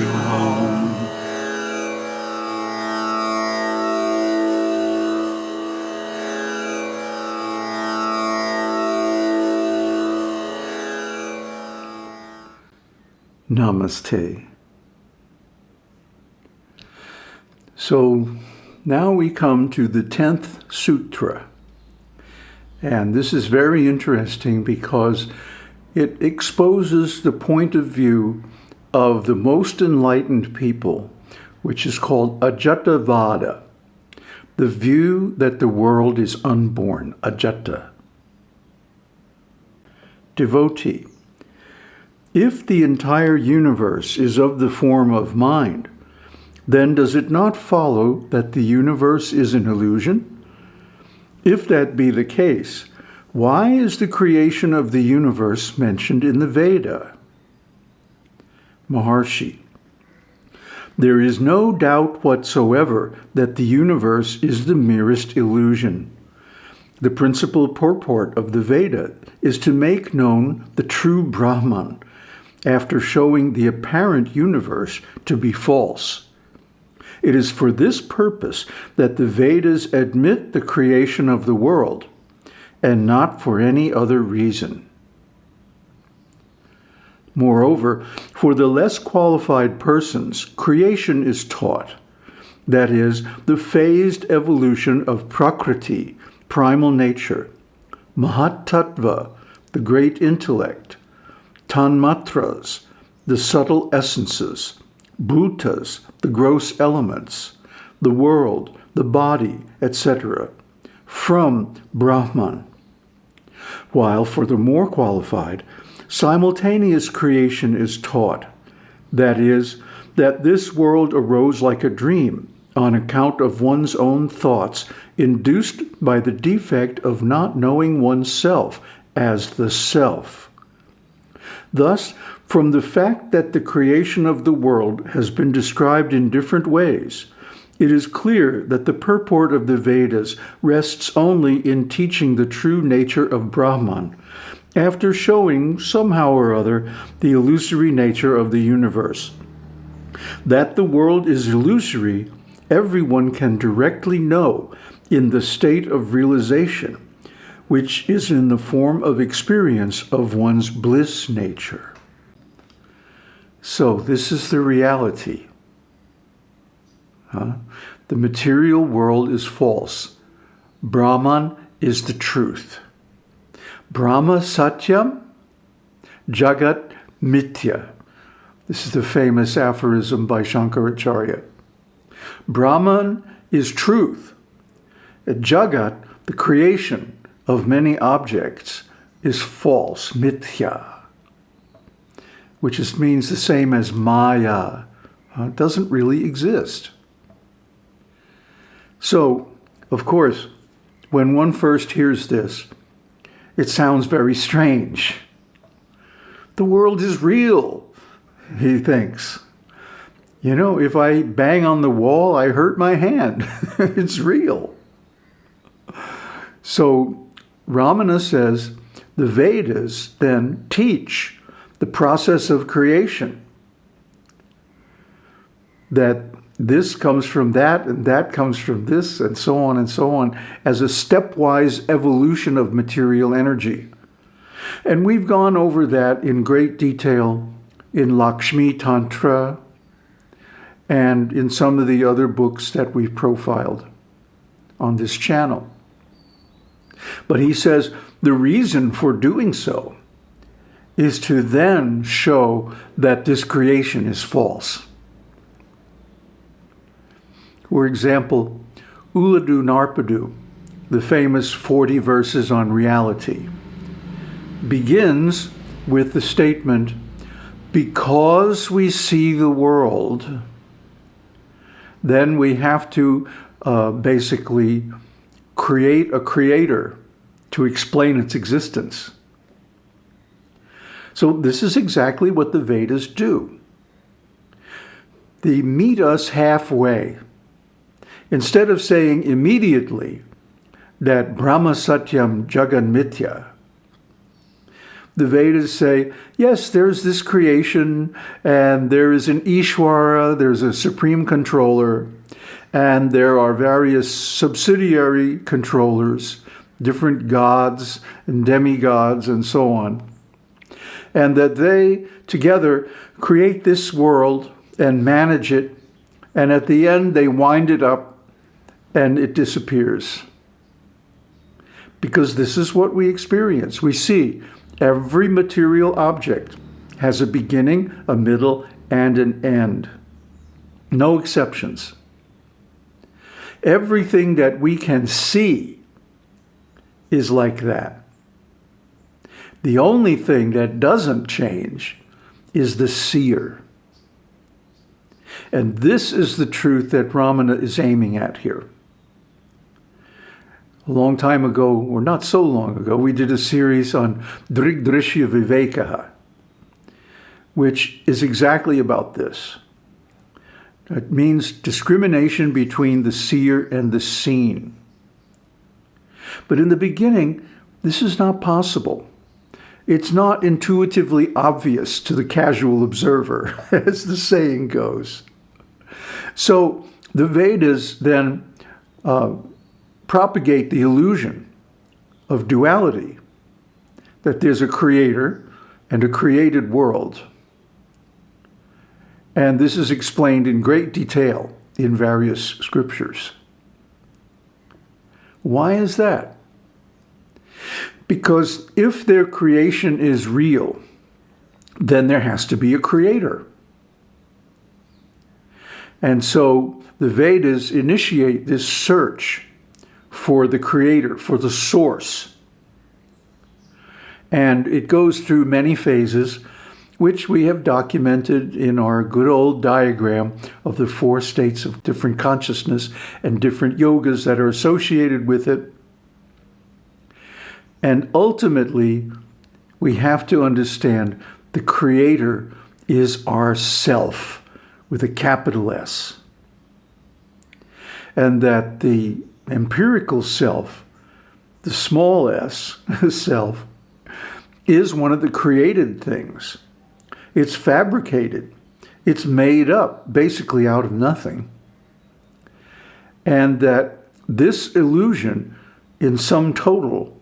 you home. Namaste. So now we come to the 10th sutra. And this is very interesting because it exposes the point of view of the most enlightened people, which is called Ajatavada, the view that the world is unborn, Ajata. Devotee, if the entire universe is of the form of mind, then does it not follow that the universe is an illusion? If that be the case, why is the creation of the universe mentioned in the Veda? Maharshi. There is no doubt whatsoever that the universe is the merest illusion. The principal purport of the Veda is to make known the true Brahman, after showing the apparent universe to be false. It is for this purpose that the Vedas admit the creation of the world, and not for any other reason. Moreover, for the less qualified persons, creation is taught. That is, the phased evolution of Prakriti, primal nature, Mahatattva, the great intellect, Tanmatras, the subtle essences, Bhutas, the gross elements, the world, the body, etc., from Brahman. While for the more qualified, simultaneous creation is taught. That is, that this world arose like a dream on account of one's own thoughts induced by the defect of not knowing oneself as the self. Thus, from the fact that the creation of the world has been described in different ways, it is clear that the purport of the Vedas rests only in teaching the true nature of Brahman, after showing, somehow or other, the illusory nature of the universe. That the world is illusory, everyone can directly know in the state of realization, which is in the form of experience of one's bliss nature. So this is the reality. Huh? The material world is false. Brahman is the truth. Brahma Satyam, Jagat Mithya. This is the famous aphorism by Shankaracharya. Brahman is truth. Jagat, the creation of many objects, is false, mithya which just means the same as Maya. Uh, it doesn't really exist. So, of course, when one first hears this, it sounds very strange. The world is real, he thinks. You know, if I bang on the wall, I hurt my hand. it's real. So Ramana says the Vedas then teach the process of creation. That this comes from that, and that comes from this, and so on and so on, as a stepwise evolution of material energy. And we've gone over that in great detail in Lakshmi Tantra and in some of the other books that we've profiled on this channel. But he says the reason for doing so is to then show that this creation is false. For example, Ulladu Narpadu, the famous 40 verses on reality, begins with the statement, because we see the world, then we have to uh, basically create a creator to explain its existence. So this is exactly what the Vedas do. They meet us halfway. Instead of saying immediately that Brahma Satyam Jagan Mithya, the Vedas say, yes, there's this creation, and there is an Ishwara, there's a supreme controller, and there are various subsidiary controllers, different gods and demigods and so on. And that they together create this world and manage it, and at the end they wind it up and it disappears. Because this is what we experience. We see every material object has a beginning, a middle, and an end. No exceptions. Everything that we can see is like that. The only thing that doesn't change is the seer. And this is the truth that Ramana is aiming at here. A long time ago, or not so long ago, we did a series on Drigdrishya Vivekaha, which is exactly about this. It means discrimination between the seer and the seen. But in the beginning, this is not possible. It's not intuitively obvious to the casual observer, as the saying goes. So the Vedas then uh, propagate the illusion of duality, that there's a creator and a created world. And this is explained in great detail in various scriptures. Why is that? Because if their creation is real, then there has to be a creator. And so the Vedas initiate this search for the creator, for the source. And it goes through many phases which we have documented in our good old diagram of the four states of different consciousness and different yogas that are associated with it. And ultimately, we have to understand the Creator is our self with a capital S. And that the empirical self, the small s self, is one of the created things. It's fabricated. It's made up basically out of nothing. And that this illusion in sum total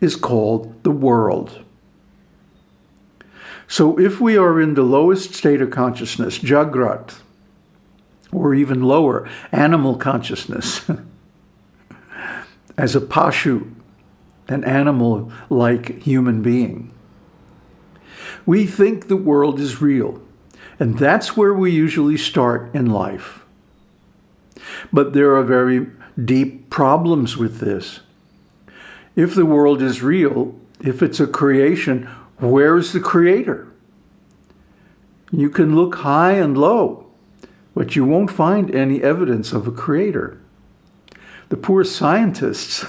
is called the world. So if we are in the lowest state of consciousness, Jagrat, or even lower, animal consciousness, as a pashu, an animal-like human being, we think the world is real, and that's where we usually start in life. But there are very deep problems with this. If the world is real, if it's a creation, where's the creator? You can look high and low, but you won't find any evidence of a creator. The poor scientists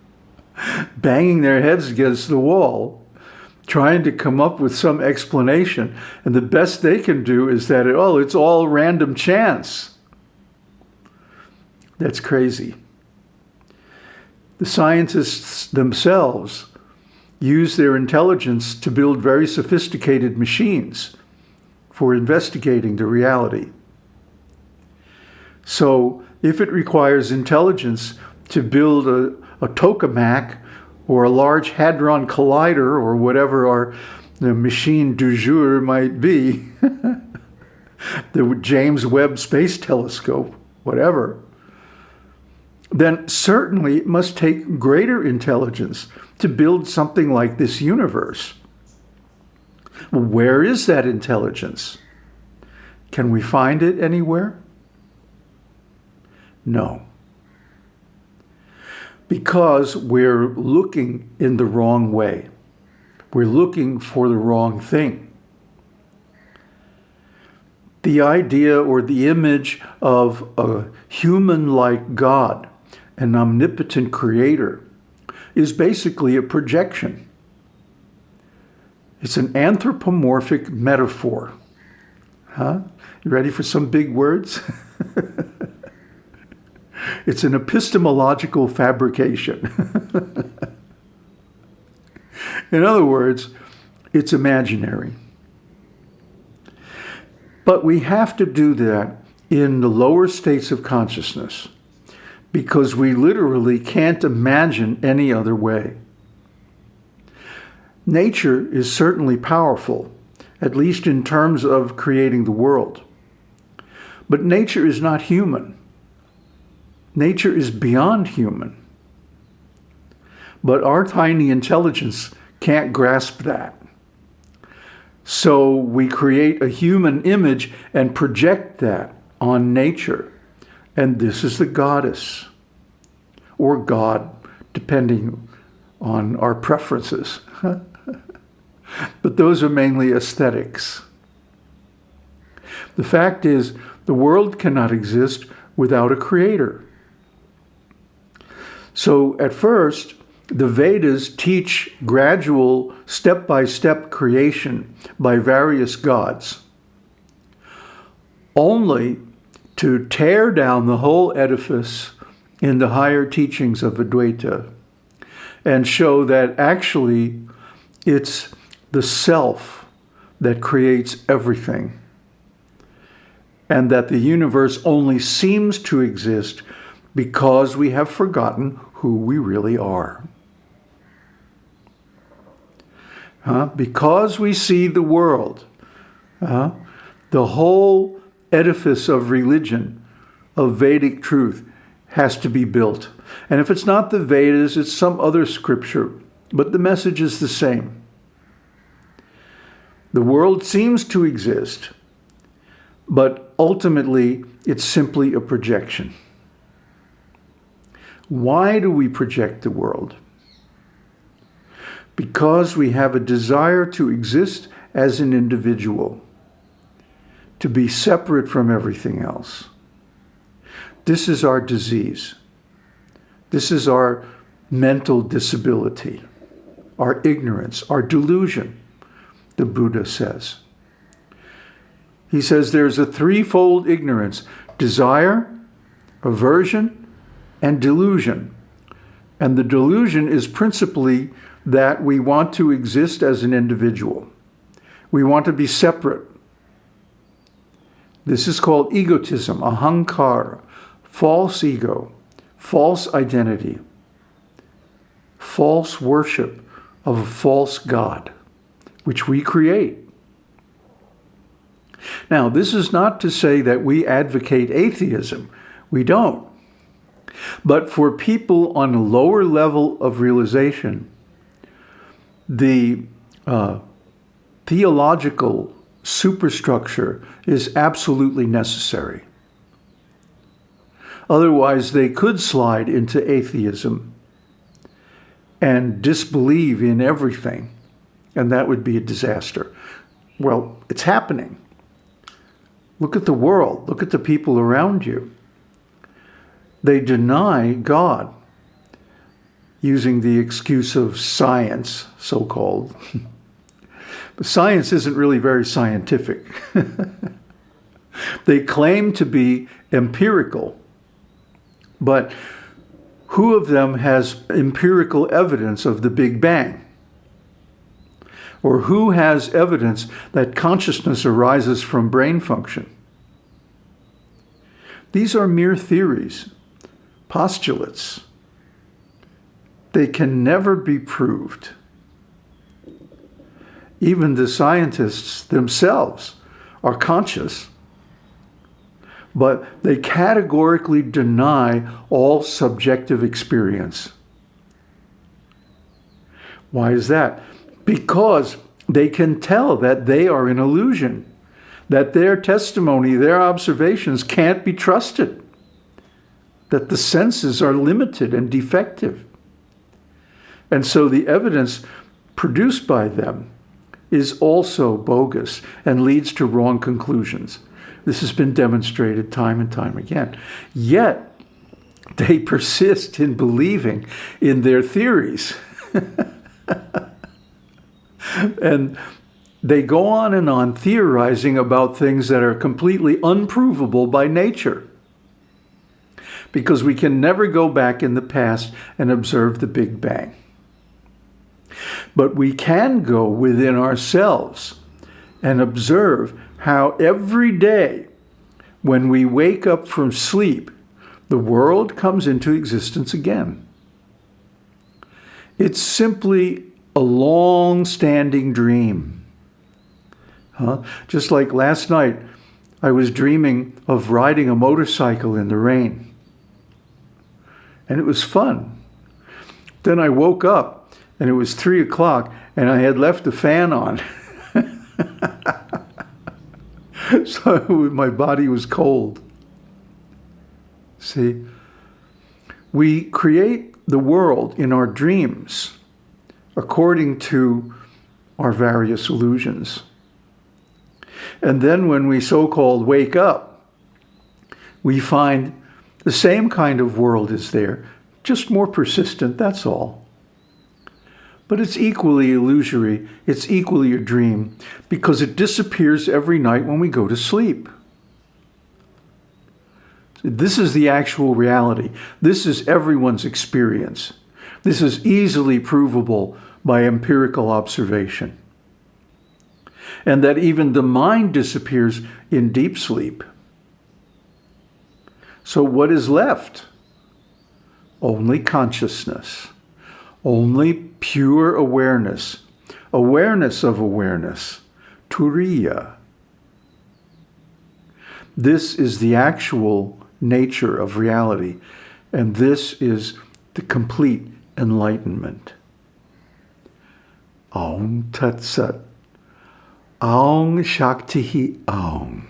banging their heads against the wall trying to come up with some explanation. And the best they can do is that, oh, it's all random chance. That's crazy. The scientists themselves use their intelligence to build very sophisticated machines for investigating the reality. So if it requires intelligence to build a, a tokamak or a Large Hadron Collider or whatever our machine du jour might be, the James Webb Space Telescope, whatever, then certainly it must take greater intelligence to build something like this universe. where is that intelligence? Can we find it anywhere? No because we're looking in the wrong way. We're looking for the wrong thing. The idea or the image of a human-like God, an omnipotent creator, is basically a projection. It's an anthropomorphic metaphor. Huh? You ready for some big words? It's an epistemological fabrication. In other words, It's imaginary. But we have to do that in the lower states of consciousness because we literally can't imagine any other way. Nature is certainly powerful, at least in terms of creating the world. But nature is not human. Nature is beyond human. But our tiny intelligence can't grasp that. So we create a human image and project that on nature. And this is the goddess or God, depending on our preferences. but those are mainly aesthetics. The fact is, the world cannot exist without a creator. So at first, the Vedas teach gradual, step-by-step -step creation by various gods, only to tear down the whole edifice in the higher teachings of Advaita and show that actually it's the self that creates everything and that the universe only seems to exist because we have forgotten who we really are. Because we see the world, uh, the whole edifice of religion, of Vedic truth, has to be built. And if it's not the Vedas, it's some other scripture, but the message is the same. The world seems to exist, but ultimately it's simply a projection. Why do we project the world? Because we have a desire to exist as an individual, to be separate from everything else. This is our disease. This is our mental disability, our ignorance, our delusion, the Buddha says. He says there's a threefold ignorance, desire, aversion, and delusion. And the delusion is principally that we want to exist as an individual. We want to be separate. This is called egotism, ahankara, false ego, false identity, false worship of a false God, which we create. Now, this is not to say that we advocate atheism. We don't. But for people on a lower level of realization, the uh, theological superstructure is absolutely necessary. Otherwise, they could slide into atheism and disbelieve in everything, and that would be a disaster. Well, it's happening. Look at the world. Look at the people around you. They deny God using the excuse of science, so-called. but science isn't really very scientific. they claim to be empirical, but who of them has empirical evidence of the Big Bang? Or who has evidence that consciousness arises from brain function? These are mere theories, postulates. They can never be proved. Even the scientists themselves are conscious but they categorically deny all subjective experience. Why is that? Because they can tell that they are an illusion, that their testimony, their observations can't be trusted, that the senses are limited and defective. And so the evidence produced by them is also bogus and leads to wrong conclusions. This has been demonstrated time and time again. Yet, they persist in believing in their theories. and they go on and on theorizing about things that are completely unprovable by nature. Because we can never go back in the past and observe the Big Bang. But we can go within ourselves and observe how every day when we wake up from sleep, the world comes into existence again. It's simply a long-standing dream. Huh? Just like last night, I was dreaming of riding a motorcycle in the rain. And it was fun. Then I woke up and it was three o'clock and I had left the fan on. so my body was cold. See, we create the world in our dreams according to our various illusions. And then when we so-called wake up, we find the same kind of world is there, just more persistent, that's all. But it's equally illusory, it's equally a dream, because it disappears every night when we go to sleep. This is the actual reality. This is everyone's experience. This is easily provable by empirical observation. And that even the mind disappears in deep sleep. So what is left? Only consciousness, only pure awareness, awareness of awareness, turiya. This is the actual nature of reality, and this is the complete enlightenment. Om Tat Sat. Aung Shakti Aung.